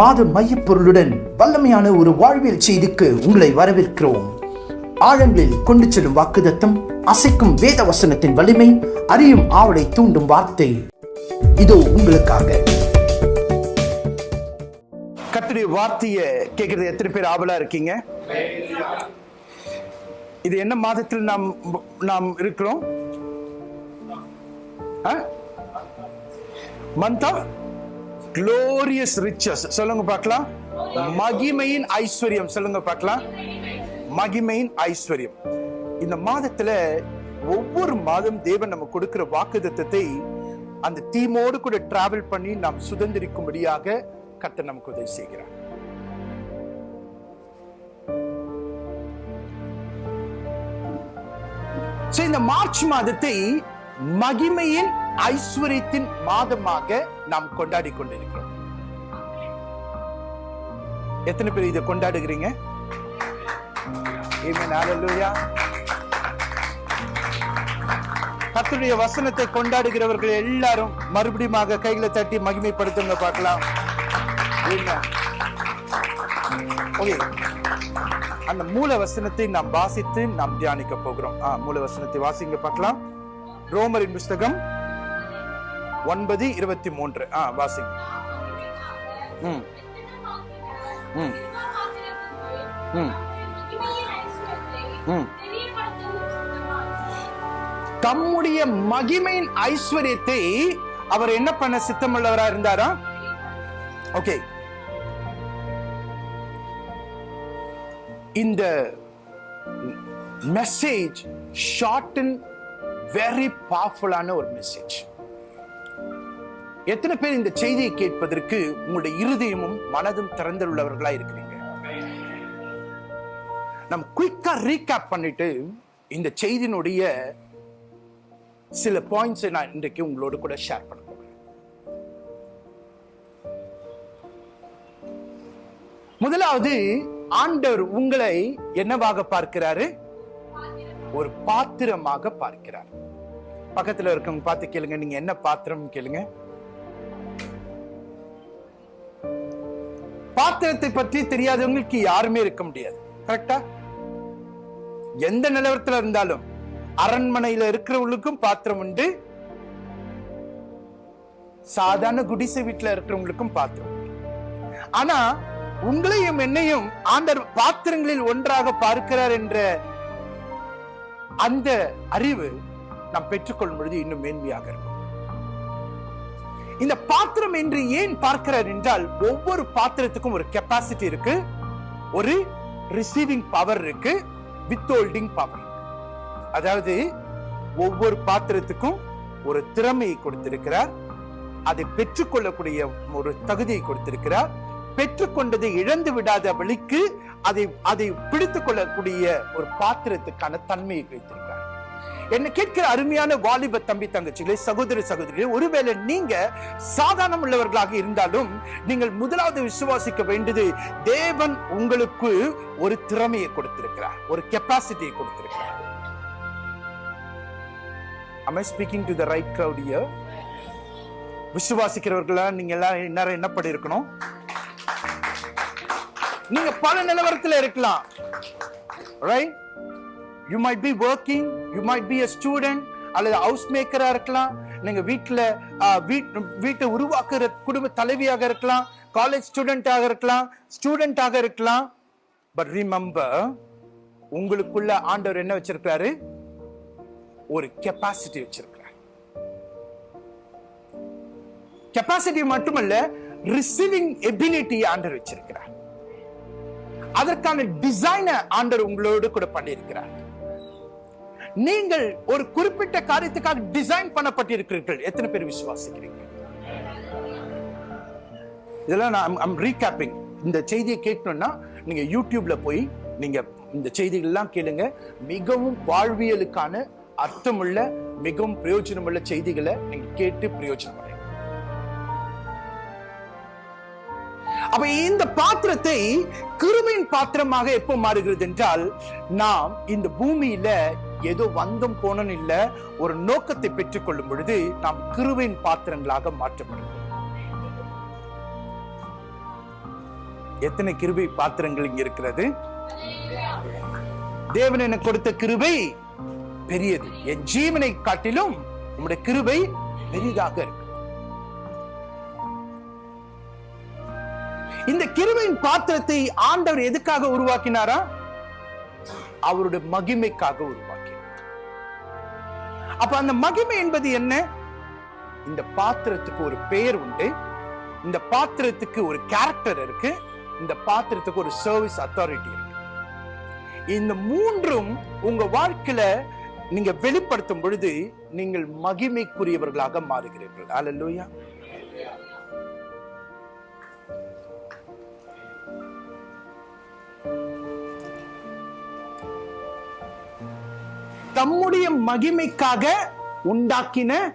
மாத மையப்பொருளுடன் வல்லமையான ஒரு வாழ்வியல் செய்திக்கு உங்களை வரவேற்கிறோம். ஆழங்களில் கொண்டு செல்லும் வாக்குதத்தம் அசைக்கும் வேத வசனத்தின் வலிமை அறியும் ஆவலை தூண்டும் வார்த்தை. இதோ உங்களுக்காக. கத்துடைய வார்த்தையை கேட்கறது. எத்தனை பேர் ஆவலா இருக்கீங்க? இது என்ன மாதத்தில் நாம் நாம் இருக்கிறோம்? மந்தா? க்ளோரியஸ் ரிச்சஸ் சொல்லுங்க பார்க்கலாம். மகிமையின் ஐஸ்வர்யம். சொல்லுங்க பார்க்கலாம். மகிமையின் ஐஸ்வர்யம். இந்த மாதத்துல ஒவ்வொரு மாதம் தேவன் நம்ம கொடுக்கிற வாக்குதத்தத்தை அந்த தீமோடு கூட டிராவல் பண்ணி நாம் சுதந்திரிக்கும்படியாக கர்த்தர் நமக்கு உதவி செய்கிறார். இந்த மார்ச் மாதத்தை மகிமையின் ஐஸ்வர்யத்தின் மாதமாக நாம் கொண்டாடி கொண்டிருக்கிறோம். எத்தனை பேர் இதை கொண்டாடுகிறீங்க? கத்துடைய வசனத்தை கொண்டாடுகிறவர்கள் எல்லாரும் மறுபடியும் கைகளை தட்டி மகிமைப்படுத்துங்க பார்க்கலாம். அந்த மூல வசனத்தை நாம் வாசித்து நாம் தியானிக்க போகிறோம். மூல வசனத்தை வாசிங்க பார்க்கலாம். ரோமரின் புஸ்தகம் ஒன்பது இருபத்தி மூன்று. ஆ வாசிங்க. ம். ம். ம். ம். தம்முடைய மகிமையின் ஐஸ்வர்யத்தை அவர் என்ன பண்ண சித்தமுள்ளவரா இருந்தாரா? ஓகே. இந்த மெசேஜ் ஷார்ட் அண்ட் வெரி பவர்ஃபுல்லான ஒரு மெசேஜ். எத்தனை பேர் இந்த செய்தியை கேட்பதற்கு உங்களுடைய இருதயமும் மனதும் திறந்துள்ளவர்களா இருக்கிறீங்க? நம்ம குயிக்கா ரீகேப் பண்ணிட்டு இந்த செய்தியினுடைய சில பாயிண்ட்ஸை நான் இன்றைக்கு உங்களோடு கூட ஷேர் பண்ண முதலாவது ஆண்டவர் உங்களை என்னவாக பார்க்கிறாரு? ஒரு பாத்திரமாக பார்க்கிறார். பக்கத்துல இருக்கவங்க பார்த்து கேளுங்க நீங்க என்ன பாத்திரம் கேளுங்க. பாத்திரத்தை பற்றி தெரியாதவங்களுக்கு யாருமே இருக்க முடியாது. கரெக்டா எந்த நிலவரத்துல இருந்தாலும் அரண்மனையில இருக்கிறவங்களுக்கும் பாத்திரம் உண்டு. சாதாரண குடிசை வீட்டுல இருக்கிறவங்களுக்கும் பாத்திரம் ஆனா உங்களையும் என்னையும் ஆண்டர் பாத்திரங்களில் ஒன்றாக பார்க்கிறார் என்ற அந்த அறிவு நாம் பெற்றுக்கொள்ளும் பொழுது இன்னும் மேன்மையாக இருக்கும். இந்த பாத்திரம் என்று ஏன் பார்க்கிறார் என்றால் ஒவ்வொரு பாத்திரத்துக்கும் ஒரு கெப்பாசிட்டி இருக்கு ஒரு ரிசீவிங் பவர் இருக்கு வித் ஹோல்டிங் பவர் அதாவது ஒவ்வொரு பாத்திரத்துக்கும் ஒரு திறமையை கொடுத்திருக்கிறார் அதை பெற்றுக்கொள்ளக்கூடிய ஒரு தகுதியை கொடுத்திருக்கிறார் பெற்றுக்கொண்டதை இழந்து விடாத வழிக்கு அதை அதை பிடித்துக் கொள்ளக்கூடிய ஒரு பாத்திரத்துக்கான தன்மையை வைத்திருக்கிறார். என்ன கேட்கிற அருமையான வாலிப தம்பி தங்கச்சிகளே சகோதர சகோதரிகளே ஒருவேளை நீங்க சாதாரணம் உள்ளவர்களாக இருந்தாலும் நீங்கள் முதலாவது விசுவாசிக்க வேண்டியது தேவன் உங்களுக்கு ஒரு திறமையை கொடுத்திருக்கிறார் ஒரு கெப்பாசிட்டியை கொடுத்திருக்கிறார். Am I speaking to the right crowd here? விசுவாசிக்கிறவர்களா? நீங்க எல்லாம் நேரம் என்ன பண்ணிருக்கணும் நீங்க பல நிலவரத்துல இருக்கலாம். Right you might be working you might be a student அல்லது ஹவுஸ் மேக்கராக இருக்கலாம் நீங்க வீட்டுல வீட்டை உருவாக்குற குடும்ப தலைவியாக இருக்கலாம் காலேஜ் ஸ்டூடெண்ட்டாக இருக்கலாம் ஸ்டூடெண்ட்டாக இருக்கலாம். பட் ரிமெம்பர் உங்களுக்குள்ள ஆண்டவர் என்ன வச்சிருக்காரு ஒரு கெப்பாசிட்டி வச்சிருக்கிறார். கெப்பாசிட்டி மட்டுமல்ல ரிசீவிங் எபிலிட்டி ஆண்டர் வச்சிருக்கிறார். அதற்கான டிசைனை ஆண்டர் உங்களோடு கூட பண்ணியிருக்கிறார். நீங்கள் ஒரு குறிப்பிட்ட காரியத்துக்காக டிசைன் பண்ணப்பட்டிருக்கிறீர்கள். எத்தனை பேர் விசுவாசிக்கிறீங்க? இதெல்லாம் நான் ரீகேப்பிங் இந்த செய்தியை கேட்கணும்னா நீங்க யூடியூப்ல போய் நீங்க இந்த செய்திகள்லாம் கேளுங்க. மிகவும் வாழ்வியலுக்கான அர்த்தமுள்ள மிகவும் பிரயோஜனமுள்ள செய்திகளை நீங்க கேட்டு பிரயோஜனம் அடையுங்க. அப்ப இந்த பாத்திரத்தை கிருமியின் பாத்திரமாக எப்போ மாறுகிறது என்றால் நாம் இந்த பூமியில ஏதோ வந்தும் போனன் இல்ல ஒரு நோக்கத்தை பெற்றுக்கொள்ளும் பொழுது நாம் கிருவின் பாத்திரங்களாக மாற்றப்படுகிறோம். எத்தனை கிருபை பாத்திரங்கள் இங்க இருக்கிறது? தேவன் எனக்கு கொடுத்த கிருபை பெரியது. என் ஜீவனை காட்டிலும் உங்களுடைய கிருபை பெரிதாக இருக்கு. இந்த கிருபையின் பாத்திரத்தை ஆண்டவர் எதுக்காக உருவாக்கினாரா? அவருடைய மகிமைக்காக உருவாக்கினார் அப்ப அந்த மகிமை என்பது என்ன? இந்த பாத்திரத்துக்கு ஒரு பெயர் உண்டு. இந்த பாத்திரத்துக்கு ஒரு கேரக்டர் இருக்கு. இந்த பாத்திரத்துக்கு ஒரு சர்வீஸ் அத்தாரிட்டி இருக்கு. இந்த மூன்றும் உங்க வாழ்க்கையில நீங்க வெளிப்படுத்தும் பொழுது நீங்கள் மகிமைக்குரியவர்களாக மாறுகிறீர்கள். அல்லேலூயா தம்முடைய மகிமைக்காக உண்டாக்கின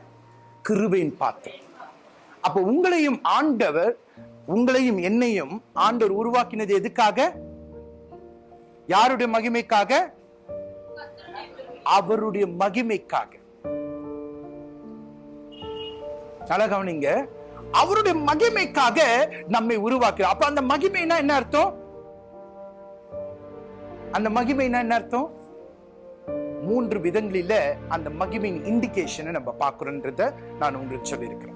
கிருபையின் பாத்திரம். அப்ப உங்களையும் ஆண்டவர் உங்களையும் என்னையும் ஆண்டவர் உருவாக்கினது எதுக்காக? யாருடைய மகிமைக்காக? அவருடைய மகிமைக்காக. கவனிங்க. அவருடைய மகிமைக்காக நம்மை உருவாக்குறார் அப்ப அந்த மகிமைனா என்ன அர்த்தம்? அந்த மகிமைனா என்ன அர்த்தம்? மூன்று விதங்களில் அந்த மகிமையின் இண்டிகேஷனை நம்ம பார்க்குறோன்றத நான் உங்களுக்கு சொல்லியிருக்கிறேன்.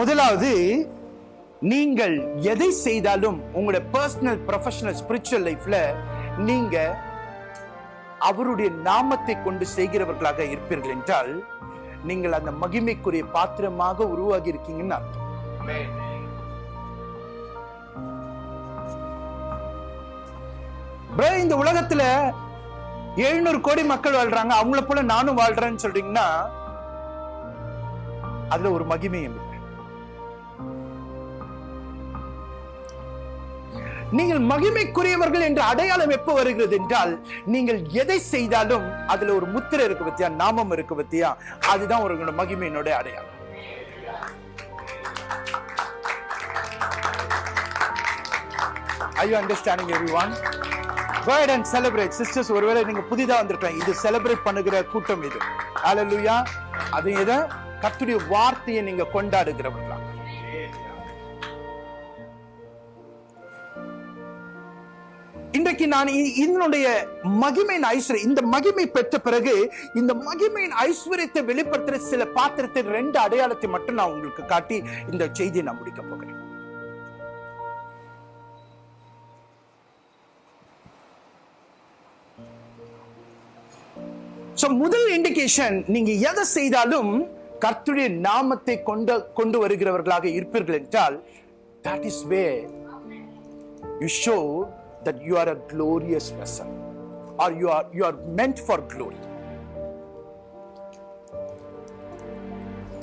முதலாவது நீங்கள் எதை செய்தாலும் உங்களுடைய பர்சனல் ப்ரொஃபஷனல் ஸ்பிரிச்சுவல் லைஃப்ல நீங்க அவருடைய நாமத்தை கொண்டு செய்கிறவர்களாக இருப்பீர்கள் என்றால் நீங்கள் அந்த மகிமைக்குரிய பாத்திரமாக உருவாகி இருக்கீங்கன்னு அர்த்தம். இந்த உலகத்துல எழுநூறு கோடி மக்கள் வாழ்றாங்க. அவங்கள போல நானும் வாழ்றேன்னு சொல்றீங்கன்னா அதுல ஒரு மகிமையும் இல்லை. நீங்கள் மகிமைக்குரியவர்கள் என்ற அடையாளம் எப்ப வருகிறது என்றால் நீங்கள் எதை செய்தாலும் அதுல ஒரு முத்திரை இருக்கு பத்தியா நாமம் இருக்கு பத்தியா அதுதான் ஒரு மகிமையினுடைய அடையாளம். Are you understanding everyone? Go ahead and ஒருவேளை நீங்க புதிதா வந்திருக்கலாம் இது செலிப்ரேட் பண்ணுகிற கூட்டம் இது. அலலுயா அது எதை? கத்துடைய வார்த்தையை நீங்க கொண்டாடுகிறவர்களா. இன்றைக்கு நான் இதனுடைய மகிமையின் ஐஸ்வர்யம் இந்த மகிமை பெற்ற பிறகு இந்த மகிமையின் ஐஸ்வர்யத்தை வெளிப்படுத்துற சில பாத்திரத்தின் ரெண்டு அடையாளத்தை மட்டும் நான் உங்களுக்கு காட்டி இந்த செய்தியை நான் முடிக்க போகிறேன். ஸோ முதல் இண்டிகேஷன் நீங்க எதை செய்தாலும் கர்த்துடைய நாமத்தை கொண்டு கொண்டு வருகிறவர்களாக இருப்பீர்கள் என்றால் that is way you show that you are a glorious vessel are you are you are meant for glory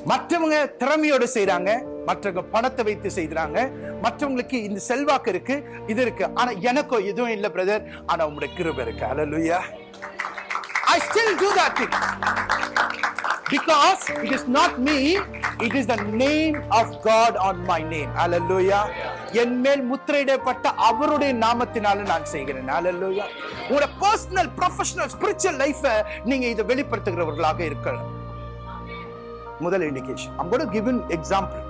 மற்றவங்க திறமையோடு செய்கிறாங்க மற்றவங்க பணத்தை வைத்து செய்றாங்க மற்றவங்களுக்கு இந்த செல்வாக்கு இருக்கு இது இருக்கு. ஆனா எனக்கோ எதுவும் இல்லை பிரதர் ஆனா உங்களுடைய கிருப இருக்கு. லுயா I still do that thing. Because it is not me, it is the name of God on my name. Hallelujah. என் மேல் முத்திரையிடப்பட்ட அவருடைய நாமத்தினால நான் செய்கிறேன் Hallelujah. உங்களோட பர்சனல் ப்ரொஃபஷனல் ஸ்பிரிச்சுவல் லைஃபை நீங்க இதை வெளிப்படுத்துகிறவர்களாக இருக்கலாம் முதல் indication I'm going example give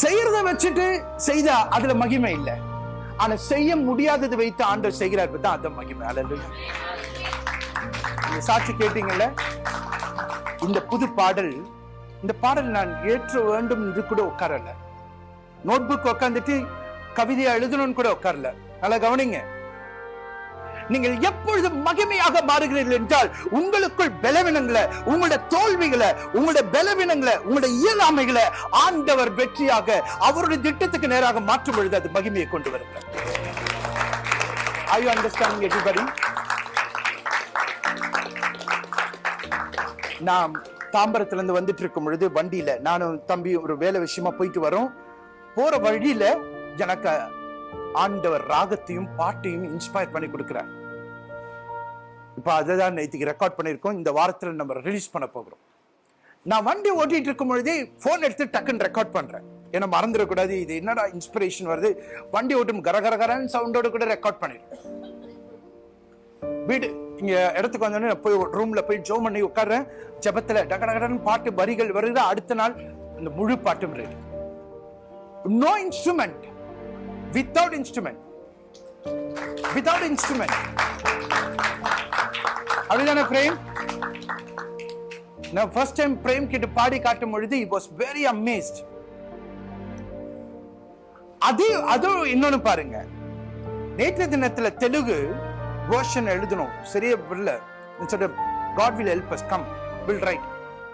செய்யறத வச்சுட்டு செய்தா அதுல மகிமை இல்லை ஆனா செய்ய முடியாதது வைத்து ஆண்டவர் செய்கிறார் தான் அந்த மகிமை அல்ல சாட்சி கேட்டீங்கல்ல? இந்த புது பாடல் இந்த பாடல் நான் ஏற்ற வேண்டும் என்று கூட உட்காரல. நோட்புக் உட்காந்துட்டு கவிதையை எழுதணும்னு கூட உட்காரல. நல்லா கவனிங்க. நீங்கள் எப்பொழுது மகிமையாக மாறுகிறீர்கள் என்றால் உங்களுக்குள் பலவீனங்களை உங்களுடைய தோல்விகளை உங்களுடைய பலவீனங்களை உங்களுடைய இயலாமைகளை ஆண்டவர் வெற்றியாக அவருடைய திட்டத்துக்கு நேராக மாற்றும் பொழுது அது மகிமையை கொண்டு வருகிறார் Are you understanding everybody? நாம் தாம்பரத்துல இருந்து வந்துட்டு இருக்கும் பொழுது வண்டியில நானும் தம்பி ஒரு வேலை விஷயமா போயிட்டு வரோம். போற வழியில எனக்கு ஆண்டவர் ராகத்தையும் பாட்டையும் இன்ஸ்பயர் பண்ணி கொடுக்கிறார். இப்போ அதை தான் நேற்றுக்கு ரெக்கார்ட் பண்ணியிருக்கோம். இந்த வாரத்தில் நம்ம ரிலீஸ் பண்ண போகிறோம். நான் வண்டி ஓட்டிட்டு இருக்கும் பொழுதே ஃபோன் எடுத்து டக்குன்னு ரெக்கார்ட் பண்ணுறேன் ஏன்னா மறந்துடக்கூடாது. இது என்னடா இன்ஸ்பிரேஷன் வருது? வண்டி ஓட்டும் கர சவுண்டோடு சவுண்டோட கூட ரெக்கார்ட் பண்ணிடுறேன் வீடு இங்கே இடத்துக்கு வந்தோடனே நான் போய் ரூமில் போய் ஜோ பண்ணி உட்காடுறேன் ஜபத்தில் டகடகடன் பாட்டு வரிகள் வருது? அடுத்த நாள் அந்த முழு பாட்டும் ready no instrument without instrument without instrument அப்படிதானே பிரேம் நான் ஃபர்ஸ்ட் டைம் பிரேம் கிட்ட பாடி காட்டும் பொழுது he was very amazed அது அதுவும் இன்னொன்னு பாருங்க நேற்று தினத்துல தெலுங்கு வேர்ஷன் எழுதணும் சரியா இல்ல சொல்ற God will help us come will right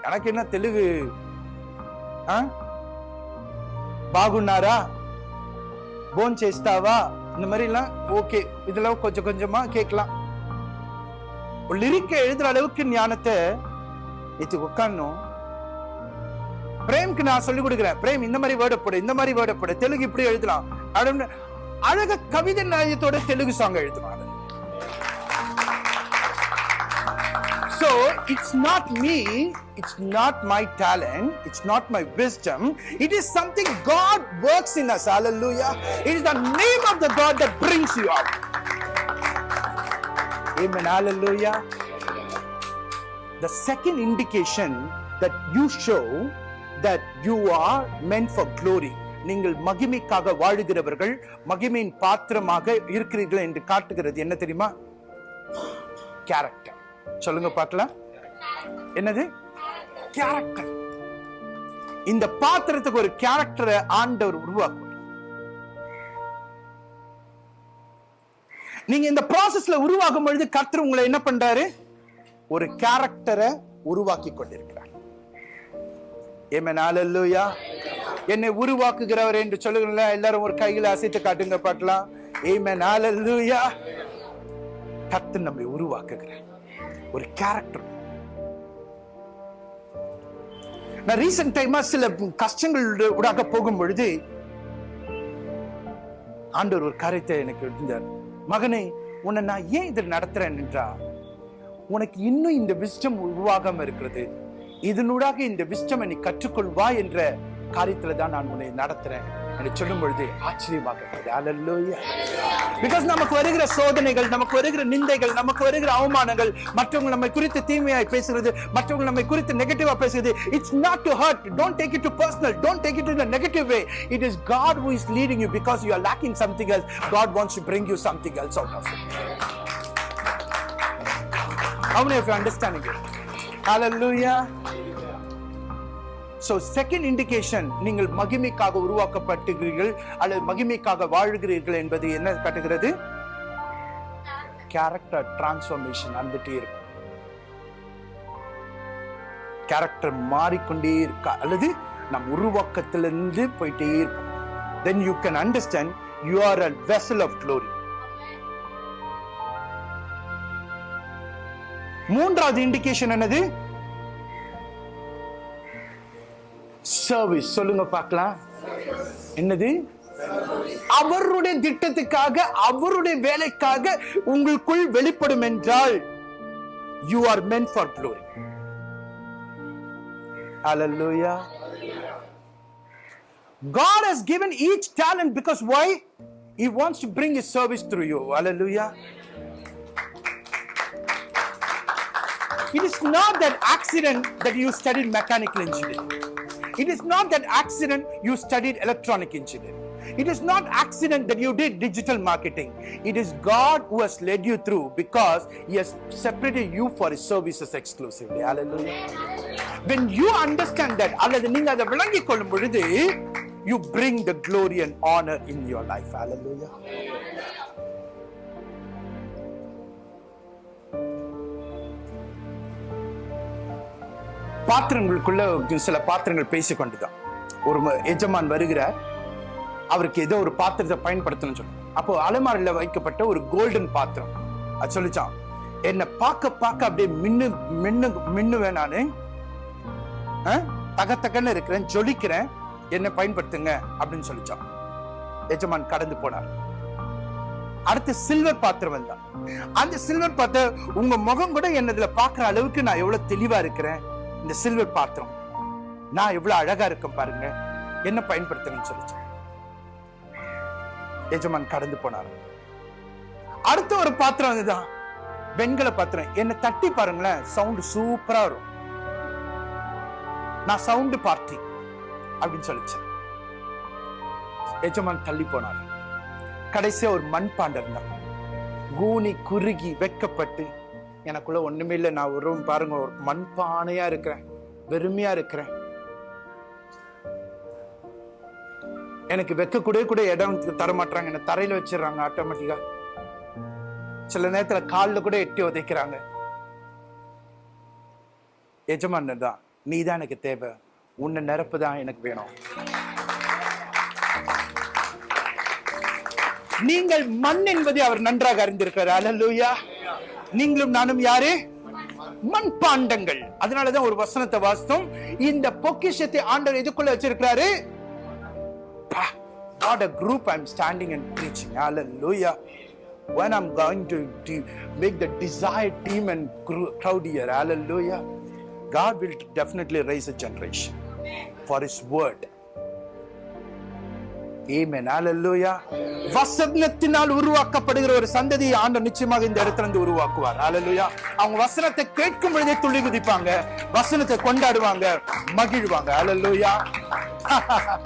எனக்கு என்ன தெலுங்கு ఆ? బాగున్నారా போன் చేస్తావா இந்த மாதிரி எல்லாம் ஓகே இதெல்லாம் கொஞ்சம் கொஞ்சமா கேட்கலாம் ஒரு லிரிக்க எழுதுற அளவுக்கு ஞானத்தை நேற்று உட்காரணும் பிரேம்க்கு நான் சொல்லி கொடுக்குறேன் பிரேம் இந்த மாதிரி வேர்டை போடு இந்த மாதிரி வேர்டை போடு தெலுங்கு இப்படி எழுதலாம் அப்படின்னு அழக கவிதை நாயத்தோட தெலுங்கு சாங் எழுதுவாங்க So it's not me, it's not my talent, it's not my wisdom. It is something God works in us. Hallelujah. It is the name of the God that brings you up. Amen. Hallelujah. The second indication that you show that you are meant for glory. நீங்கள் மகிமைக்காக வாழுகிறவர்கள் மகிமையின் பாத்திரமாக இருக்கிறீர்கள் என்று காட்டுகிறது. என்ன தெரியுமா? Character சொல்லுங்க பார்க்கலாம் என்னது? கேரக்டர் இந்த பாத்திரத்துக்கு ஒரு கேரக்டரை ஆண்டவர் உருவாக்கும் நீங்க இந்த ப்ராசஸ்ல உருவாகும் பொழுது கர்த்தர் உங்களை என்ன பண்றாரு? ஒரு கேரக்டரை உருவாக்கி கொண்டிருக்கிறார். ஏமன் என்னை உருவாக்குகிறவர் என்று சொல்லுங்கள எல்லாரும் ஒரு கையில் அசைத்து காட்டுங்க பார்க்கலாம் ஏமன் கர்த்தர் நம்மை உருவாக்குகிறார். ஒரு கேரக்டர் நான் ரீசெண்ட் டைமா சில கஷ்டங்கள் ஊடாக போகும் பொழுது ஆண்டவர் ஒரு காரியத்தை எனக்கு இருந்தார் மகனே உன்னை நான் ஏன் இதில் நடத்துறேன் என்றா உனக்கு இன்னும் இந்த விஷ்டம் உருவாகாம இருக்கிறது. இதனூடாக இந்த விஸ்டம் நீ கற்றுக்கொள்வா என்ற காரியத்துல தான் நான் உன்னை நடத்துறேன். என்று சொல்லும் பொழுது ஆச்சரியமாக இருக்கிறது பிகாஸ் நமக்கு வருகிற சோதனைகள் நமக்கு வருகிற நிந்தைகள் நமக்கு வருகிற அவமானங்கள் மற்றவங்க நம்மை குறித்து தீமையாய் பேசுகிறது மற்றவங்க நம்மை குறித்து நெகட்டிவா பேசுகிறது it's not to hurt don't take it to personal don't take it in negative way it is God who is leading you because you are lacking something else God wants to bring you something else out of it How many of you understanding it? Hallelujah. So second indication நீங்கள் மகிமைக்காக உருவாக்கப்பட்டுகிறீர்கள் அல்லது மகிமைக்காக வாழ்கிறீர்கள் என்பது என்ன காட்டுகிறது? Character transformation நடந்துட்டே இருக்கும். Character மாறிக்கொண்டே இருக்கா? அல்லது நம் உருவாக்கத்திலிருந்து போயிட்டே இருக்கும். Then you can understand you are a vessel of glory மூன்றாவது இண்டிகேஷன் என்னது? சர்வீஸ் சொல்லுங்க பார்க்கலாம் என்னது அவருடைய திட்டத்துக்காக அவருடைய வேலைக்காக உங்களுக்குள் வெளிப்படும் என்றால் you are men for glory Hallelujah. God has given each talent because why? He wants to bring His service through you. Hallelujah. It is not that accident that you studied mechanical engineering. It is not that accident you studied electronic engineering. It is not accident that you did digital marketing. It is God who has led you through because He has separated you for His services exclusively. Hallelujah. When you understand that, அல்லது நீங்க அதை விளங்கிக் கொள்ளும் பொழுது you bring the glory and honor in your life. Hallelujah. பாத்திரங்களுக்குள்ள சில பாத்திரங்கள் பேசிக்கொண்டுதான். ஒரு எஜமான் வருகிறார். அவருக்கு ஏதோ ஒரு பாத்திரத்தை பயன்படுத்தணும்னு சொல்லி அப்போ அலமாரில வைக்கப்பட்ட ஒரு கோல்டன் பாத்திரம். அது சொல்லிச்சான் என்னை பார்க்க பார்க்க அப்படியே மின்னு மின்னு மின்னுவேன் நானு. தகத்தகன்னு இருக்கிறேன் ஜொலிக்கிறேன். என்னை பயன்படுத்துங்க அப்படின்னு சொல்லிச்சான். எஜமான் கடந்து போனார். அடுத்து சில்வர் பாத்திரம் வந்தான். அந்த சில்வர் பாத்திரம் உங்க முகம் கூட என்னதுல பாக்குற அளவுக்கு நான் எவ்வளவு தெளிவா இருக்கிறேன். இந்த சில்வர் பாத்திரம். நான் எவ்வளவு அழகா இருக்கும் பாருங்க. என்ன பயன்படுத்தணும்னு சொல்லிச்சு. எஜமான் கடந்து போனார். அடுத்த ஒரு பாத்திரம் அதுதான். வெண்கல பாத்திரம். என்னை தட்டி பாருங்களேன் சவுண்ட் சூப்பரா வரும். நான் சவுண்டு பார்ட்டி அப்படின்னு சொல்லிச்சேன் எஜமான் தள்ளி போனார். கடைசியா ஒரு மண்பாண்டம் தான் கூனி குறுகி வெக்கப்பட்டு எனக்குள்ளே ஒண்ணுமே இல்லை. நான் ஒரு பாருங்க ஒரு மண்பானையாக இருக்கிறேன். வெறுமையாக இருக்கிறேன். எனக்கு வைக்கக்கூடிய கூட இடம் தர மாட்டாங்க என்னை தரையில் வச்சிடுறாங்க ஆட்டோமேட்டிக்காக சில நேரத்தில் கால்ல கூட எட்டி உதைக்கிறாங்க. எஜமான் தான் நீ தான் எனக்கு தேவை. உன்னை நிரப்பு தான் எனக்கு வேணும். நீங்கள் மண் என்பதை அவர் நன்றாக அறிந்திருக்கிறார். அல்லேலூயா நீங்களும் நானும் யாரு மண்பாண்டங்கள் அதனாலதான் ஒரு வசனத்தை வாசித்தோம் இந்த பொக்கிஷத்தை ஆண்டவர் எதுக்குள்ள வச்சிருக்கிறாரு God, a group I'm standing and preaching. Hallelujah. When I'm going to, make the desired team and crowd here. Hallelujah. God will definitely raise a generation for His word. வசனத்தினால் உருவாக்கப்படுகிற ஒரு சந்ததியை ஆண்டவர் நிச்சயமாக இந்த இடத்துல இருந்து உருவாக்குவார். Hallelujah. அவங்க வசனத்தை கேட்கும் பொழுதே துள்ளி குதிப்பாங்க. வசனத்தை கொண்டாடுவாங்க. மகிழ்வாங்க. Hallelujah.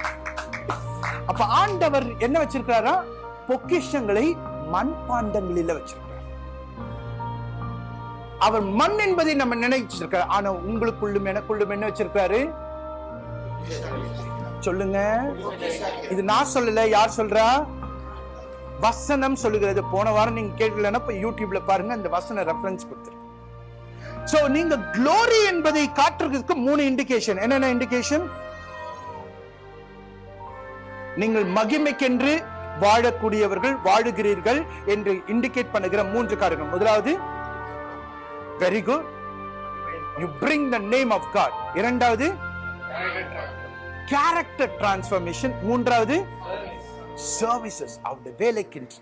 அப்ப ஆண்டவர் என்ன வச்சிருக்காரா பொக்கிஷங்களை மண்பாண்டங்களில வச்சிருக்கிறார். அவர் மண் என்பதை நம்ம நினைச்சிருக்காரு ஆனா உங்களுக்குள்ளும் எனக்குள்ளும் என்ன வச்சிருக்காரு சொல்லுங்க. இது நான் சொல்லல யார் சொல்றா? வசனம் சொல்லுகிறது. போன வாரம் நீங்க கேட்கலன்னா இப்ப யூடியூப்ல பாருங்க அந்த வசன ரெஃபரன்ஸ் கொடுத்துரு. சோ நீங்க க்ளோரி என்பதை காட்டுறதுக்கு மூணு இண்டிகேஷன் என்னென்ன இண்டிகேஷன் நீங்கள் மகிமைக்கென்று வாழக்கூடியவர்கள் வாழுகிறீர்கள் என்று இண்டிகேட் பண்ணுகிற மூன்று காரியங்கள். முதலாவது very good you bring the name of God இரண்டாவது கேரக்டர் டிரான்ஸ்ஃபர்மேஷன் மூன்றாவது சர்வீசஸ் அவருடைய வேலைக்கின்ற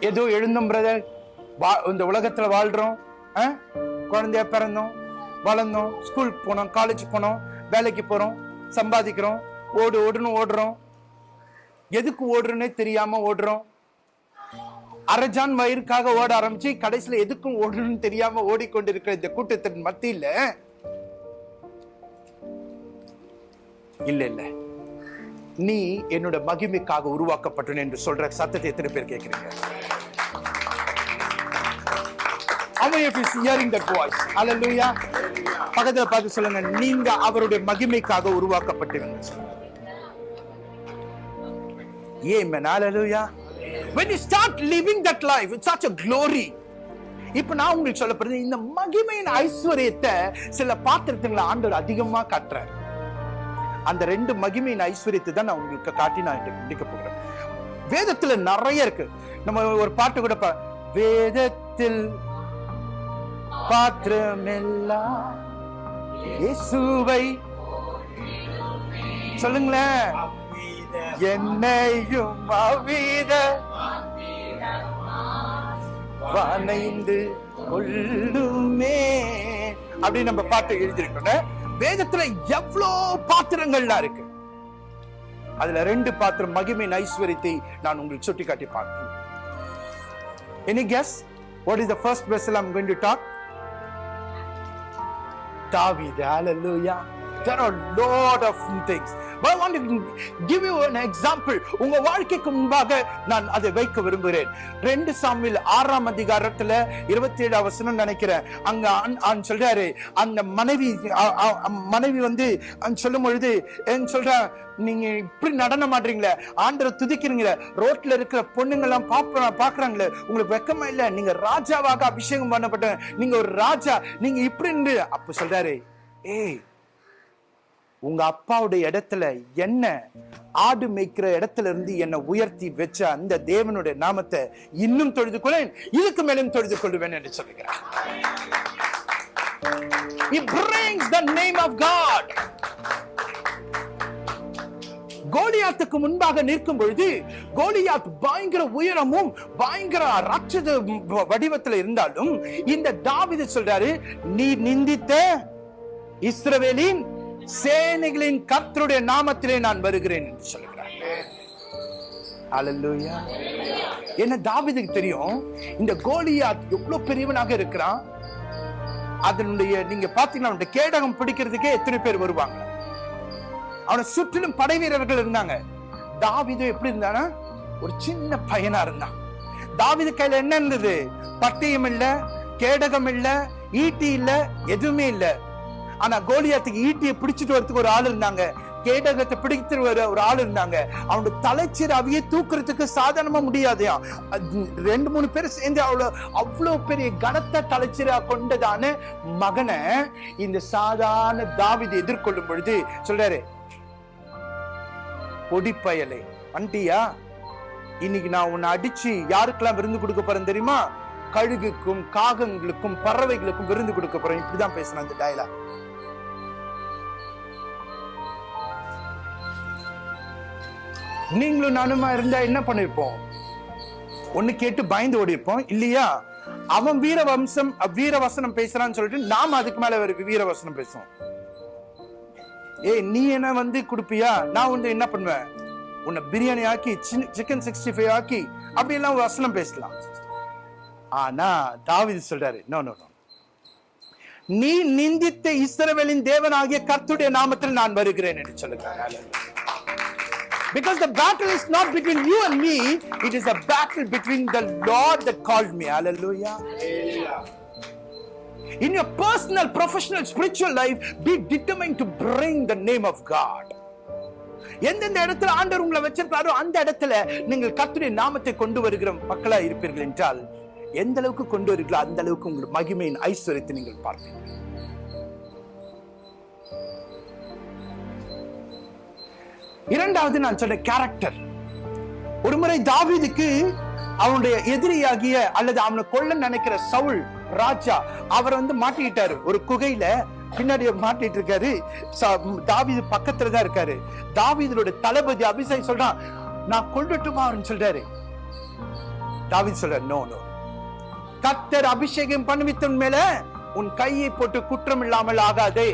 ஏதோ எழுந்தோம் பிரதர் இந்த உலகத்துல வாழ்றோம் ஆ? பிறந்தோம் வளர்ந்தோம் ஸ்கூல் போனோம் காலேஜ் போனோம் வேலைக்கு போறோம் சம்பாதிக்கிறோம் ஓடு ஓடுன்னு ஓடுறோம். எதுக்கு ஓடுறோன்னே தெரியாம ஓடுறோம். அரஜான் வயிறுக்காக ஓட ஆரம்பிச்சு கடைசியில எதுக்கும் ஓடணும்னு தெரியாம ஓடிக்கொண்டிருக்கிற இந்த கூட்டத்தின் மத்தியில இல்ல இல்ல. நீ என்னோட மகிமைக்காக உருவாக்கப்பட்டன என்று சொல்ற சத்தத்தை எத்தனை பேர் கேட்கிறீங்க How பக்கத்துல பார்த்து சொல்லுங்க. நீங்க அவருடைய மகிமைக்காக உருவாக்கப்பட்டவங்க ஏன் Hallelujah. When you start living that life, it's such a glory. இப்ப நான் உங்களுக்கு சொல்ல போறது இந்த மகிமையின் ஐஸ்வர்யத்தை சில பாத்திரத்துங்களை ஆண்டவர் அதிகமா காட்டுறார். அந்த ரெண்டு மகிமையின் ஐஸ்வர்யத்தை தான் நான் உங்களுக்கு காட்டி நான் முடிக்க போகிறேன். வேதத்துல நிறைய இருக்கு. நம்ம ஒரு பாட்டு கூட பா- வேதத்தில் பாத்திரமெல்லாம் இயேசுவை சொல்லுங்களேன். என்னையும் அவ்வித வனைந்து கொள்ளுமே. அப்படின்னு நம்ம பாட்டு எழுதியிருக்கோம் வேதத்துல எவ்வளோ பாத்திரங்கள்லாம் இருக்கு. அதுல ரெண்டு பாத்திரம் மகிமையின் ஐஸ்வர்யத்தை நான் உங்களுக்கு சுட்டி காட்டி பார்க்கிறேன் any guess what is the first vessel I'm going to talk David, ஹalleluya There are lot of things. But I want to give you an example. உங்க வாழ்க்கைக்கு முன்பாக நான் அதை வைக்க விரும்புகிறேன். ரெண்டு சாமியில் ஆறாம் அதிகாரத்துல இருபத்தி ஏழு வசனம் நினைக்கிறேன். அங்க ஆண்- சொல்றாரு அந்த மனைவி மனைவி வந்து சொல்லும் பொழுது என்ன சொல்றா நீங்க இப்படி நடனம் ஆடுறீங்களே ஆண்டரை துதிக்கிறீங்களே ரோட்ல இருக்கிற பொண்ணுங்க எல்லாம் பாப்ப பாக்குறாங்களே உங்களுக்கு வெக்கமா இல்ல? நீங்க ராஜாவாக அபிஷேகம் பண்ணப்பட்ட நீங்க ஒரு ராஜா நீங்க இப்படி அப்ப சொல்றாரு ஏய் உங்க அப்பாவுடைய இடத்துல என்ன ஆடு மேய்க்கிற இடத்துல இருந்து என்னை உயர்த்தி வச்ச அந்த தேவனுடைய நாமத்தை இன்னும் தொழுது கொள்ளேன் இதுக்கு மேலும் தொழுது கொள்வேன் என்று சொல்லுகிறார் He brings the name of God. கோலியாத்துக்கு முன்பாக நிற்கும் பொழுது கோலியாத் பயங்கர உயரமும் பயங்கர ராட்சத வடிவத்தில் இருந்தாலும் இந்த தாவித சொல்றாரு நீ நிந்தித்த இஸ்ரவேலின் சேனைகளின் கர்த்தருடைய நாமத்திலே நான் வருகிறேன் என்று சொல்கிறார் என்ன தாவிதுக்கு தெரியும்? இந்த கோலியாத் எவ்வளவு பெரியவனாக இருக்கிறான்? அதனுடைய நீங்க பாத்தீங்கன்னா கேடகம் பிடிக்கிறதுக்கே எத்தனை பேர் வருவாங்க? அவனை சுற்றிலும் படை வீரர்கள் இருந்தாங்க. தாவிதம் எப்படி இருந்தானா? ஒரு சின்ன பையனா இருந்தான். தாவிது கையில என்ன இருந்தது? பட்டயம் இல்ல கேடகம் இல்ல ஈட்டி இல்ல எதுவுமே இல்லை. ஆனா கோலியாத்துக்கு ஈட்டியை பிடிச்சிட்டு வரதுக்கு ஒரு ஆள் இருந்தாங்க. கேடகத்தை பிடித்து வர ஒரு ஆள் இருந்தாங்க. அவனுடைய அவையே தூக்குறதுக்கு சாதாரணமா முடியாதையா? ரெண்டு மூணு பேர் சேர்ந்து அவ்வளவு அவ்வளவு பெரிய கனத்த தலைச்சிரா கொண்டதான மகனை இந்த சாதாரண தாவிதை எதிர்கொள்ளும் பொழுது சொல்றாரு பொடிப்பயலை வண்டியா? இன்னைக்கு நான் உன்னை அடிச்சு யாருக்கெல்லாம் விருந்து கொடுக்க போறேன் தெரியுமா? கழுகுக்கும் காகங்களுக்கும் பறவைகளுக்கும் விருந்து கொடுக்க போறேன். இப்படிதான் பேசின அந்த டயலாக் நீங்களும் நானுமா இருந்தா என்ன பண்ணிருப்போம்? ஒண்ணு கேட்டு பயந்து ஓடிப்போம் இல்லையா? அவன் வீர வம்சம் வீர வசனம் பேசுறான்னு சொல்லிட்டு நாம அதுக்கு மேல அவருக்கு வீர வசனம் பேசுவோம். ஏய் நீ என்ன வந்து கொடுப்பியா? நான் வந்து என்ன பண்ணுவேன்? உன்னை பிரியாணி ஆக்கி சிக்கன் சிக்ஸ்டி ஃபைவ் ஆக்கி அப்படி எல்லாம் வசனம் பேசலாம். ஆனா தாவீது சொல்றாரு நோ நோ நோ நீ நிந்தித்த இஸ்ரவேலின் தேவனாகிய கர்த்துடைய நாமத்தில் நான் வருகிறேன் என்று சொல்லுகிறார் Because the battle is not between you and me, it is a battle between the Lord that called me. Hallelujah. In your personal, professional, spiritual life, be determined to bring the name of God. எந்தெந்த இடத்துல ஆண்டவர் உங்களை வச்சிருக்காரோ அந்த இடத்துல நீங்கள் கத்துடைய நாமத்தை கொண்டு வருகிற மக்களா இருப்பீர்கள் என்றால் எந்த அளவுக்கு கொண்டு வருகிறீர்களோ அந்த அளவுக்கு உங்கள் மகிமையின் ஐஸ்வர்யத்தை நீங்கள் பார்ப்பீர்கள். இரண்டாவது நான் சொன்ன கேரக்டர் ஒருமுறை தாவீதுக்கு அவனுடைய எதிரியாகிய அல்லது அவனை கொல்ல நினைக்கிற சவுல் ராஜா அவர் வந்து மாட்டிக்கிட்டாரு. ஒரு குகையில பின்னாடி மாட்டிட்டு இருக்காரு. தாவிது தாவீது பக்கத்துல தான் இருக்காரு. தாவிதனுடைய தளபதி அபிஷேக் சொல்றான் நான் கொல்லட்டுமான்னு சொல்றாரு. தாவீது சொல்றாரு நோ நோ கத்தர் அபிஷேகம் பண்ணுவித்தன் மேல உன் கையை போட்டு குற்றம் இல்லாமல் ஆகாதே.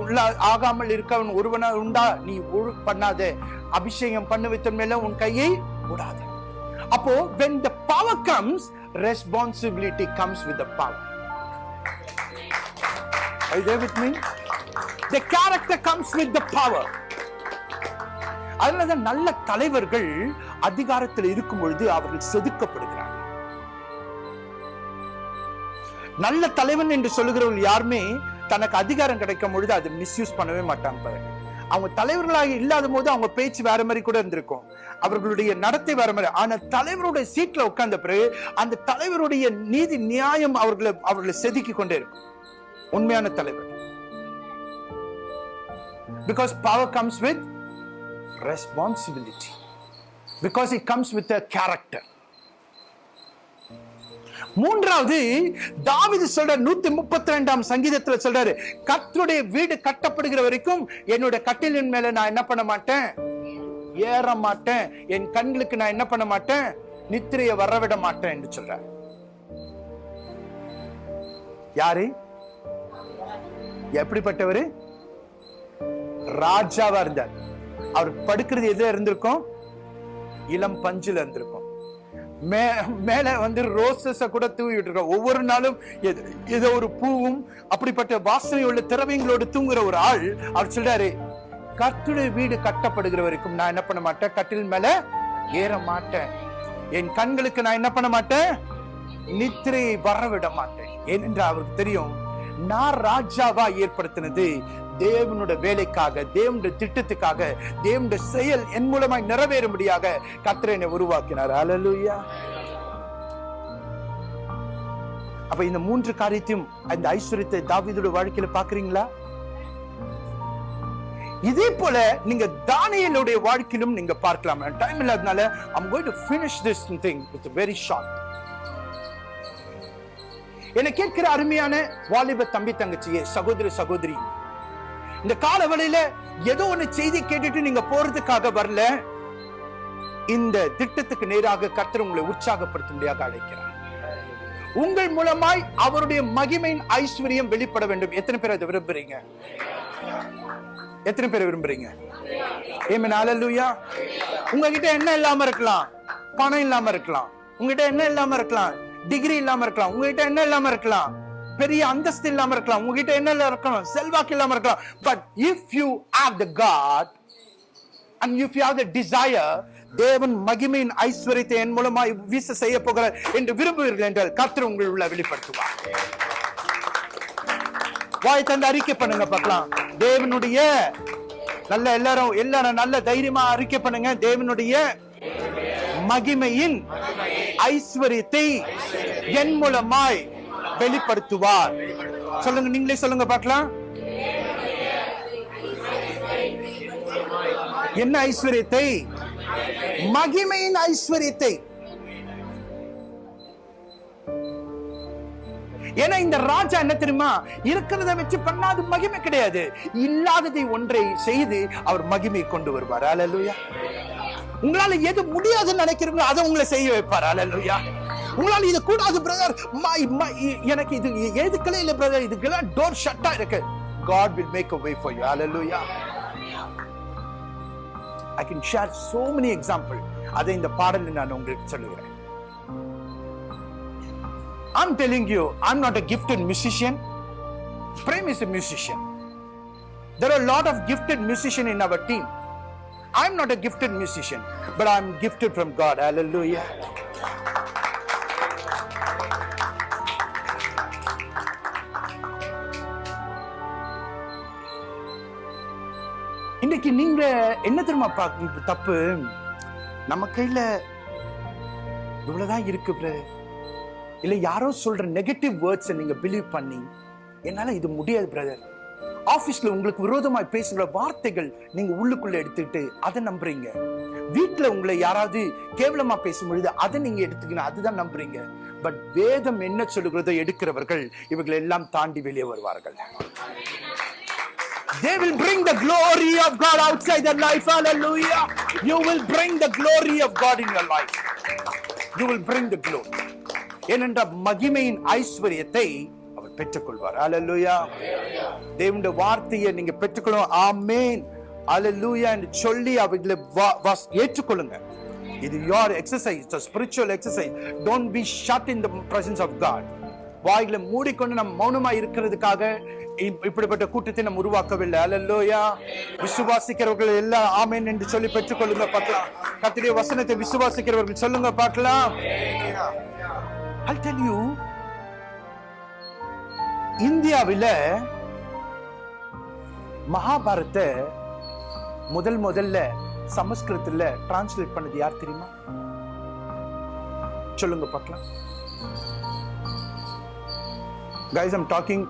உள்ள ஆகாமல் இருக்கவன் ஒருவனா உண்டா நீ ஒழு பண்ணாதே. அபிஷேகம் பண்ணுவித்தன் மேல உன் கையை விடாது அப்போ when the power comes responsibility comes with the power. Are you there with me? The character comes with the power. அதனாலதான் நல்ல தலைவர்கள் அதிகாரத்தில் இருக்கும் பொழுது அவர்கள் செதுக்கப்படுகிறார் நல்ல தலைவன் என்று சொல்லுகிறவர்கள் யாருமே தனக்கு அதிகாரம் கிடைக்கும் பொழுது அதை மிஸ்யூஸ் பண்ணவே மாட்டாங்க பாருங்க. அவங்க தலைவர்களாக இல்லாத போது அவங்க பேச்சு வேற மாதிரி கூட இருந்திருக்கும். அவர்களுடைய நடத்தை வேற மாதிரி. ஆனா தலைவருடைய சீட்ல உட்கார்ந்த பிறகு அந்த தலைவருடைய நீதி நியாயம் அவர்களை அவர்களை செதுக்கி கொண்டே இருக்கும். உண்மையான தலைவர். Because power comes with responsibility because it comes with character மூன்றாவது தாவிது சொல்ற நூத்தி முப்பத்தி ரெண்டாம் சங்கீதத்துல சொல்றாரு கத்தருடைய வீடு கட்டப்படுகிற வரைக்கும் என்னோட கட்டிலின் மேல நான் என்ன பண்ண மாட்டேன்? ஏற மாட்டேன். என் கண்களுக்கு நான் என்ன பண்ண மாட்டேன்? நித்திரையை வரவிட மாட்டேன் என்று சொல்றார். யாரு? எப்படிப்பட்டவர்? ராஜாவா இருந்தார். அவர் படுக்கிறது எதுல இருந்திருக்கும்? இளம் பஞ்சுல இருந்திருக்கும். மே மேல வந்து ரோசஸ கூட தூவிட்டு இருக்கோம் ஒவ்வொரு நாளும் எது- ஏதோ ஒரு பூவும் அப்படிப்பட்ட வாசனை உள்ள திரவியங்களோடு தூங்குற ஒரு ஆள் அவர் சொல்றாரு கர்த்தருடைய வீடு கட்டப்படுகிற வரைக்கும் நான் என்ன பண்ண மாட்டேன்? கட்டில் மேல ஏற மாட்டேன். என் கண்களுக்கு நான் என்ன பண்ண மாட்டேன்? நித்திரையை வரவிட மாட்டேன். ஏனென்றால் அவருக்கு தெரியும் நான் ராஜாவா ஏற்படுத்தினது தேவனோட வேலைக்காக தேவனுடைய திட்டத்துக்காக தேவனுடைய செயல் என் மூலமாய் நிறைவேறும்படியாக கர்த்தர் என்னை உருவாக்கினார். அலலுயா அப்ப இந்த மூன்று காரியத்தையும் அந்த ஐஸ்வர்யத்தை தாவிதோட வாழ்க்கையில பாக்குறீங்களா இதே போல நீங்க தானியலுடைய வாழ்க்கையிலும் நீங்க பார்க்கலாம். டைம் இல்லாதனால I'm going to finish this thing with very short என்னை கேட்கிற அருமையான வாலிப தம்பி தங்கச்சியே சகோதரி சகோதரி இந்த காலவெளியில ஏதோ ஒண்ணு செய்தி கேட்டுட்டு நீங்க போறதுக்காக வரல. இந்த திட்டத்துக்கு நேராக கர்த்தர் உங்களை உற்சாகப்படுத்தும்படியாக அழைக்கிறார். உங்கள் மூலமாய் அவருடைய மகிமையின் ஐஸ்வர்யம் வெளிப்பட வேண்டும். எத்தனை பேர் அதை விரும்புறீங்க? எத்தனை பேர் விரும்புறீங்க? ஏமன் ஹalleluya உங்ககிட்ட என்ன இல்லாம இருக்கலாம்? பணம் இல்லாம இருக்கலாம். உங்ககிட்ட என்ன இல்லாம இருக்கலாம்? டிகிரி இல்லாம இருக்கலாம். உங்ககிட்ட என்ன இல்லாம இருக்கலாம்? பெரிய அந்தஸ்து இல்லாம இருக்கலாம். உங்ககிட்ட என்ன இல்லாம இருக்கலாம் செல்வாக்கு இல்லாம இருக்கலாம். But if you have the God and if you have the desire தேவன் மகிமையின் ஐஸ்வர்யத்தை என் மூலமாய் வீச செய்ய போகிறார் என்று விரும்புவீர்கள் என்றால் கர்த்தர் உங்கள் உள்ள வெளிப்படுத்துவார். வாய் தந்து அறிக்கை பண்ணுங்க பார்க்கலாம். தேவனுடைய நல்ல எல்லாரும் எல்லாரும் நல்ல தைரியமா அறிக்கை பண்ணுங்க. தேவனுடைய மகிமையின் ஐஸ்வர்யத்தை என் மூலமாய் வெளிப்படுத்துவார். சொல்லுங்க நீங்களே சொல்லுங்க பார்க்கலாம். என்ன ஐஸ்வர்யத்தை? மகிமையின் ஐஸ்வர்யத்தை. ஏன்னா இந்த ராஜா என்ன தெரியுமா? இருக்கிறத வச்சு பண்ணாது மகிமை கிடையாது. இல்லாததை ஒன்றை செய்து அவர் மகிமை கொண்டு வருவார். அலலுயா. உங்களால எது முடியாதுன்னு நினைக்கிறீங்களோ அதை உங்களை செய்ய வைப்பார். அலலுயா. உங்களால் இது கூடாது பிரதர் எனக்கு இது எதுக்கலே இல்லை பிரதர் இதுக்கெல்லாம் டோர் ஷட்டா இருக்கு God will make a way for you. Hallelujah. I can share so many example. அதை இந்த பாடலில் நான் உங்களுக்கு சொல்லுகிறேன் I'm telling you, I'm not a gifted musician. Prem is a musician. There are a lot of gifted musicians in our team. I'm not a gifted musician, but I'm gifted from God. Hallelujah. இன்னைக்கு நீங்க என்ன தெரியுமா பாக்க தப்பு? நம்ம கையில இவ்வளவுதான் இருக்கு இல்ல யாரோ சொல்ற நெகட்டிவ் வேர்ட்ஸ் நீங்க பிலீவ் பண்ணி என்னால இது முடியாது பிரதர் ஆபீஸ்ல உங்களுக்கு விரோதமாய் பேசுகிற வார்த்தைகள் நீங்க உள்ளுக்குள்ள எடுத்துக்கிட்டு அதை நம்புறீங்க. வீட்டுல உங்களை யாராவது கேவலமா பேசும்பொழுது அதை நீங்க எடுத்துக்கணும் அதுதான் நம்புறீங்க. பட் வேதம் என்ன சொல்லுகிறதோ எடுக்கிறவர்கள் இவர்கள் எல்லாம் தாண்டி வெளியே வருவார்கள். They will bring the glory of God outside their life. Hallelujah. You will bring the glory of God in your life. You will bring the glory. ஏனென்ற மகிமையின் ஐஸ்வர்யத்தை அவர் பெற்றுக்கொள்வார் அலலுயா தேவனுடைய வார்த்தையை நீங்க பெற்றுக்கொள்ளும் ஆமேன் அலலுயா என்று சொல்லி அவைகளை ஏற்றுக்கொள்ளுங்க இது your exercise spiritual exercise don't be shut in the presence of God வாய்களை மூடிக்கொண்டு நம்ம மௌனமா இருக்கிறதுக்காக இப்படிப்பட்ட கூட்டத்தை நம்ம உருவாக்கவில்லை. அல்லல்லோயா விசுவாசிக்கிறவர்கள் எல்லாம் ஆமேன் என்று சொல்லி பெற்றுக்கொள்ளுங்க பார்க்கலாம். கத்திரிய வசனத்தை விசுவாசிக்கிறவர்கள் சொல்லுங்க பார்க்கலாம். I'll tell you இந்தியாவில மகாபாரத்தை முதல் முதல்ல சமஸ்கிருதத்துல டிரான்ஸ்லேட் பண்ணது யார் தெரியுமா? சொல்லுங்க பார்க்கலாம். Guys i'm talking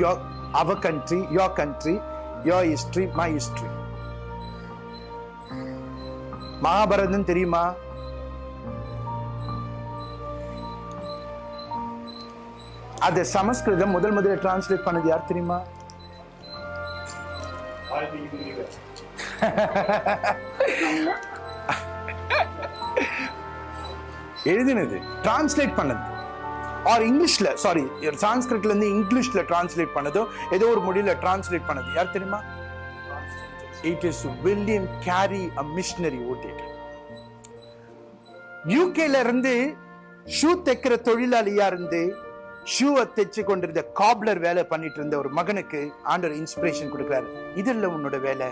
your our country your country your history my history. Mahabharatam தெரியுமா? அது சமஸ்கிருதம் முதல் முதல்ல டிரான்ஸ்லேட் பண்ணது யார் தெரியுமா? எழுதினது டிரான்ஸ்லேட் பண்ணது. ஆர் இங்கிலீஷில் சாரி சான்ஸ்கிரிட்ல இங்கிலீஷில் டிரான்ஸ்லேட் பண்ணதோ ஏதோ ஒரு மொழியில் டிரான்ஸ்லேட் பண்ணது. யார் தெரியுமா? It is William Carey a missionary ஓட்டிட்டு. யூகேல இருந்து ஷூ தைக்கிற தொழிலாளியா இருந்து? ஷூவை தைச்சு கொண்டிருந்த காப்லர் வேலை பண்ணிட்டு இருந்த ஒரு மகனுக்கு ஆண்டர் இன்ஸ்பிரேஷன் கொடுக்குறாரு. இது இல்ல உன்னோட வேலை.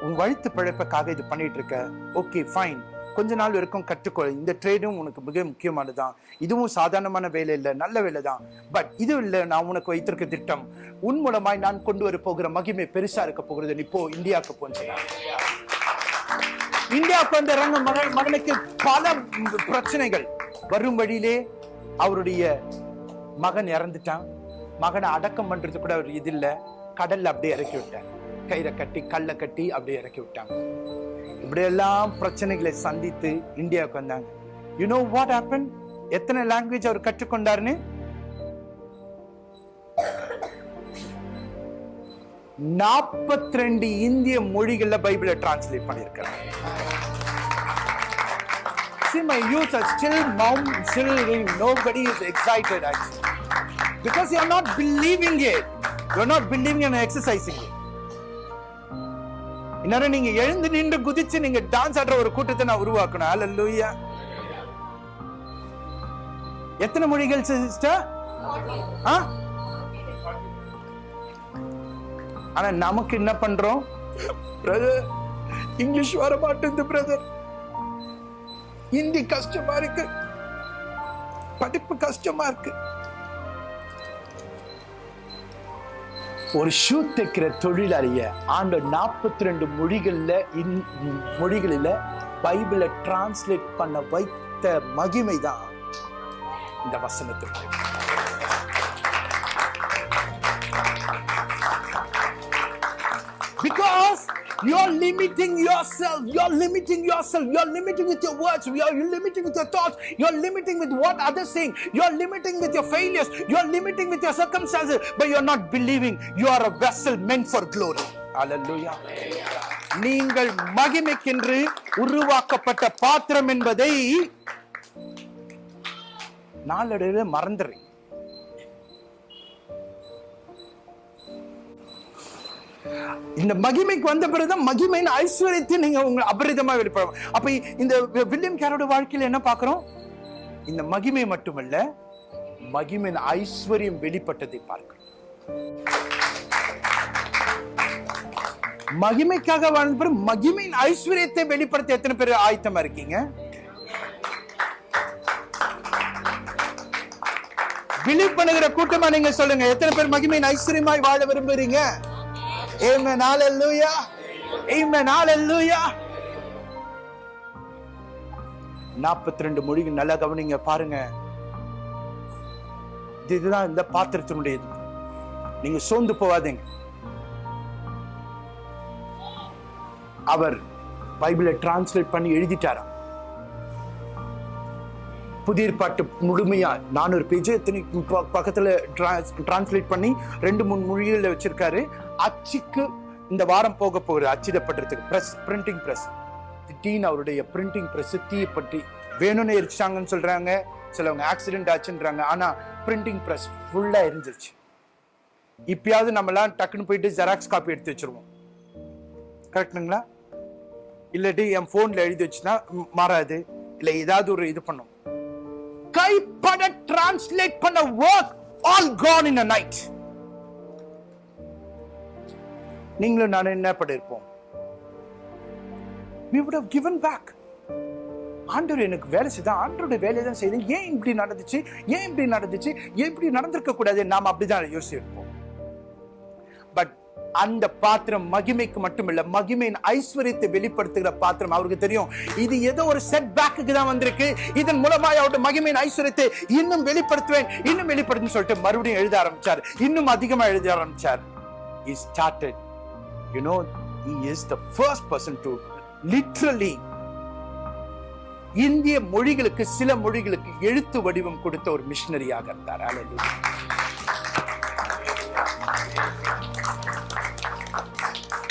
உன் வழுத்து பிழைப்புக்காக இது பண்ணிட்டு இருக்க. ஓகே ஃபைன் கொஞ்ச நாள் வரைக்கும் கற்றுக்கொள். இந்த ட்ரேடும் உனக்கு மிக முக்கியமானது தான் இதுவும் சாதாரணமான வேலை இல்லை நல்ல வேலை தான். பட் இது இல்லை நான் உனக்கு வைத்திருக்க திட்டம். உன் மூலமாய் நான் கொண்டு வர போகிற மகிமை பெருசா இருக்க போகிறது. நீ போ இந்தியாவுக்கு போன்னு இந்தியாவுக்கு வந்த ரங்க மகன் மகனுக்கு பல பிரச்சனைகள். வரும் வழியிலே அவருடைய மகன் இறந்துட்டான். மகனை அடக்கம் பண்றது கூட அவர் இது இல்லை. கடல்ல அப்படியே இறக்கி விட்டார். கயிறை கட்டி கல்லை கட்டி அப்படியே இறக்கி விட்டாங்க இப்படியெல்லாம் பிரச்சனைகளை சந்தித்து இந்தியாவுக்கு வந்தாங்க யூ நோ வாட் ஹேப்பன் எத்தனை லாங்குவேஜ் அவர் கற்றுக்கொண்டாருன்னு நாற்பத்தி ரெண்டு இந்திய மொழிகள்ல பைபிளை டிரான்ஸ்லேட் பண்ணியிருக்கிறார் See, my youth are still mum, still nobody is excited actually. Because you are not believing it. You are not believing and exercising it. இன்னும் நீங்க எழுந்து நின்று குதிச்சு நீங்க டான்ஸ் ஆடுற ஒரு கூட்டத்தை நான் உருவாக்கணும். அல்ல எத்தனை மொழிகள் சிஸ்டர் ஆனா நமக்கு என்ன பண்றோம்? பிரதர் இங்கிலீஷ் வர மாட்டேங்குது பிரதர் ஹிந்தி கஷ்டமா இருக்கு. படிப்பு கஷ்டமா இருக்கு. ஒரு ஷூ தைக்கிற தொழிலாளிய ஆண்டு நாற்பத்தி ரெண்டு மொழிகளில் இந்- மொழிகளில் பைபிளை டிரான்ஸ்லேட் பண்ண வைத்த மகிமை தான் இந்த வசனத்திற்கு because you're limiting yourself, you're limiting yourself, you're limiting with your words, you're limiting with your thoughts, you're limiting with what others saying, you're limiting with your failures, you're limiting with your circumstances, but you're not believing you are a vessel meant for glory. Hallelujah. நீங்கள் மகிமைக்கென்று உருவாக்கப்பட்ட பாத்திரம் என்பதை நாளடைவில் மறந்துடுறீங்க இந்த மகிமைக்கு வந்த பிறகுதான் மகிமையின் ஐஸ்வர்யத்தை நீங்க உங்க அபரிதமா வெளிப்படும் அப்ப இந்த வில்லியம் கேரோட வாழ்க்கையில என்ன பாக்குறோம் இந்த மகிமை மட்டுமல்ல மகிமையின் ஐஸ்வர்யம் வெளிப்பட்டதை பார்க்கிறோம். மகிமைக்காக வாழ்ந்த பிறகு மகிமையின் ஐஸ்வர்யத்தை வெளிப்படுத்த எத்தனை பேர் ஆயத்தமா இருக்கீங்க? பிலீவ் கூட்டமா நீங்க சொல்லுங்க எத்தனை பேர் மகிமையின் ஐஸ்வர்யமாய் வாழ விரும்புறீங்க? Amen. Hallelujah. Amen. Hallelujah. நாற்பத்தி ரெண்டு மொழிகள் நல்லா கவனிங்க பாருங்க இதுதான் இந்த பாத்திரத்தினுடையது நீங்க சோர்ந்து போகாதீங்க அவர் பைபிளை டிரான்ஸ்லேட் பண்ணி எழுதிட்டாராம் புதிய பாட்டு முழுமையா நானூறு பேஜ் எத்தனை பக்கத்துல டிரான்ஸ்லேட் பண்ணி ரெண்டு மூணு மொழிகளில் வச்சிருக்காரு அச்சுக்கு இந்த வாரம் போக போகுது அச்சிடப்பட்டிருக்கு ப்ரெஸ் பிரிண்டிங் ப்ரெஸ் திடீர்னு அவருடைய பிரிண்டிங் ப்ரெஸ் தீயை பற்றி வேணும்னு எரிச்சாங்கன்னு சொல்கிறாங்க சிலவங்க ஆக்சிடென்ட் ஆச்சுன்றாங்க. ஆனால் பிரிண்டிங் ப்ரெஸ் ஃபுல்லாக எரிஞ்சிருச்சு. இப்பயாவது நம்மலாம் டக்குன்னு போயிட்டு ஜெராக்ஸ் காப்பி எடுத்து வச்சிருவோம். கரெக்டுங்களா இல்லாட்டி என் ஃபோனில் எழுதி வச்சுன்னா மாறாது. இல்லை ஏதாவது ஒரு இது பண்ணும். கைப்பட டிரான்ஸ்லேட் பண்ண work all gone in a night நீங்களும் நானும் என்ன பண்ணிருப்போம்? We would have given back. ஆண்டவர் எனக்கு வேலை செய்தான் ஆண்டோட வேலையை தான் செய்தேன். ஏன் இப்படி நடந்துச்சு? ஏன் இப்படி நடந்துச்சு? ஏன் இப்படி நடந்திருக்க கூடாது? நாம் அப்படிதான் யோசிச்சிருப்போம் பட் அந்த பாத்திரம் மகிமைக்கு மட்டுமில்ல மகிமையின் ஐஸ்வர்யத்தை வெளிப்படுத்துகிற பாத்திரம் அவருக்கு தெரியும். இது ஏதோ ஒரு செட் பேக்குக்கு தான் வந்திருக்கு. இதன் மூலமாக அவருடைய மகிமையின் ஐஸ்வர்யத்தை இன்னும் வெளிப்படுத்துவேன் இன்னும் வெளிப்படுத்துன்னு சொல்லிட்டு மறுபடியும் எழுத ஆரம்பிச்சார். இன்னும் அதிகமா எழுத ஆரம்பிச்சார். Is started you know he is the first person to literally இந்திய மொழிகளுக்கு சில மொழிகளுக்கு எழுத்து வடிவம் கொடுத்த ஒரு மிஷினரியாக இருந்தார்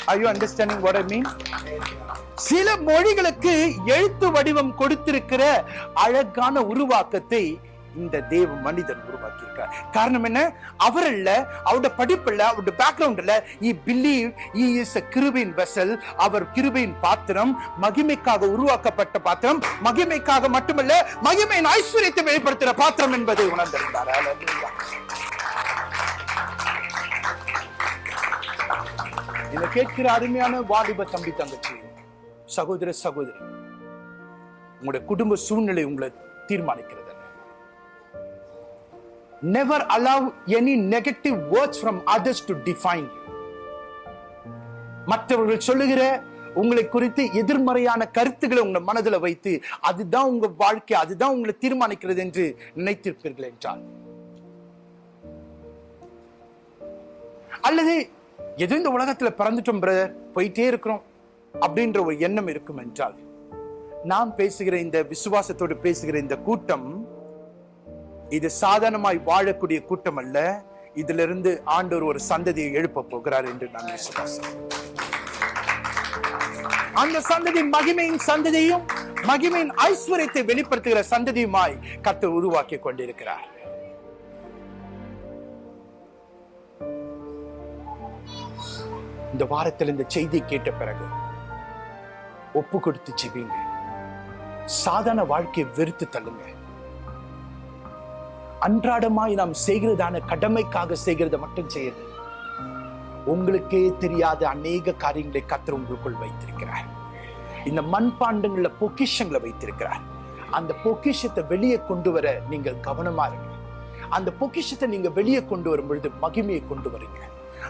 Are you understanding what I mean? சில மொழிகளுக்கு எழுத்து வடிவம் கொடுத்திருக்கிற அழகான உருவாக்கத்தை இந்த தேவ மனிதன் உருவாக்கியிருக்கார். காரணம் என்ன? அவர் இல்ல அவருடைய படிப்புல அவருடைய பேக்ரவுண்ட்ல he believe he is a vessel அவர் கிருபையின் பாத்திரம் மகிமைக்காக உருவாக்கப்பட்ட பாத்திரம் மகிமைக்காக மட்டுமல்ல மகிமையின் ஐஸ்வர்யத்தை வெளிப்படுத்துகிற பாத்திரம் என்பதை உணர்ந்திருந்தார். இதை கேட்கிற அருமையான வாலிப தம்பி தங்கச்சி சகோதர சகோதரி உங்களுடைய குடும்ப சூழ்நிலை உங்களை தீர்மானிக்கிறது. Never allow any negative words from others to define you. மற்றவர்கள் சொல்லுகிற உங்களை குறித்து எதிர்மறையான கருத்துக்களை உங்க மனதில் வைத்து அதுதான் உங்க வாழ்க்கை அதுதான் உங்களை தீர்மானிக்கிறது என்று நினைத்திருப்பீர்கள் என்றால் அல்லது ஏதோ இந்த உலகத்துல பிறந்துட்டோம் பிரதர் போயிட்டே இருக்கிறோம் அப்படின்ற ஒரு எண்ணம் இருக்கும் என்றால் நாம் பேசுகிற இந்த விசுவாசத்தோடு பேசுகிற இந்த கூட்டம் இது சாதாரணமாய் வாழக்கூடிய கூட்டம் அல்ல இதிலிருந்து ஆண்டவர் ஒரு சந்ததியை எழுப்ப போகிறார் என்று நான் விசுவாசம் அந்த சந்ததி மகிமையின் சந்ததியும் மகிமையின் ஐஸ்வர்யத்தை வெளிப்படுத்துகிற சந்ததியுமாய் கத்து உருவாக்கி கொண்டிருக்கிறார். இந்த வாரத்தில் இந்த செய்தி கேட்ட பிறகு ஒப்பு கொடுத்து ஜெபிங்க சாதாரண வாழ்க்கையை வெறுத்து தள்ளுங்க அன்றாடமாய் நாம் செய்கிறதான கடமைக்காக செய்கிறத மட்டும் செய்யுது உங்களுக்கே தெரியாத அநேக காரியங்களை கத்திர உங்களுக்குள் வைத்திருக்கிறார். இந்த மண்பாண்டங்கள பொக்கிஷங்களை வைத்திருக்கிறார். அந்த பொக்கிஷத்தை வெளியே கொண்டு வர நீங்கள் கவனமா இருங்க. அந்த பொக்கிஷத்தை நீங்க வெளியே கொண்டு வரும் பொழுது மகிமையை கொண்டு வருங்க.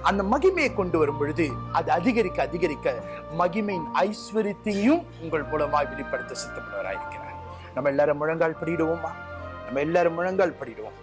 அந்த மகிமையை கொண்டு வரும் பொழுது அது அதிகரிக்க அதிகரிக்க மகிமையின் ஐஸ்வர்யத்தையும் உங்கள் மூலமாய் வெளிப்படுத்த சித்தப்படுவராயிருக்கிறார் நம்ம எல்லாரும் முழங்கால் படிடுவோமா நம்ம எல்லாரும் முழங்கால் படிடுவோம்.